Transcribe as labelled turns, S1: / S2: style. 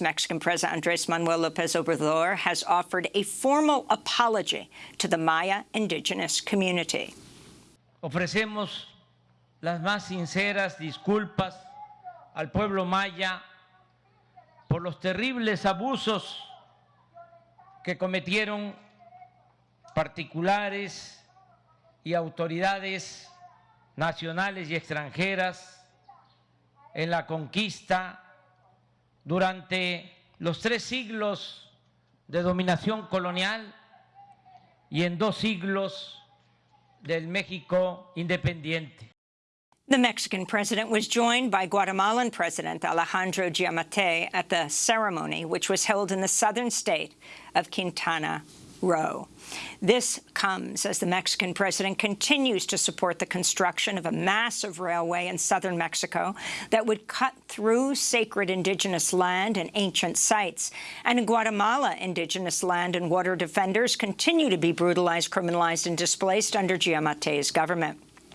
S1: Mexican President Andres Manuel Lopez Obrador has offered a formal apology to the Maya indigenous community.
S2: Ofrecemos las más sinceras disculpas al pueblo maya por los terribles abusos que cometieron particulares y autoridades nacionales y extranjeras en la conquista durante los tres siglos de dominación colonial y en dos siglos del México independiente.
S1: The Mexican president was joined by Guatemalan President Alejandro Giammattei at the ceremony, which was held in the southern state of Quintana Roo. This comes as the Mexican president continues to support the construction of a massive railway in southern Mexico that would cut through sacred indigenous land and ancient sites. And in Guatemala, indigenous land and water defenders continue to be brutalized, criminalized, and displaced under Giammattei's government.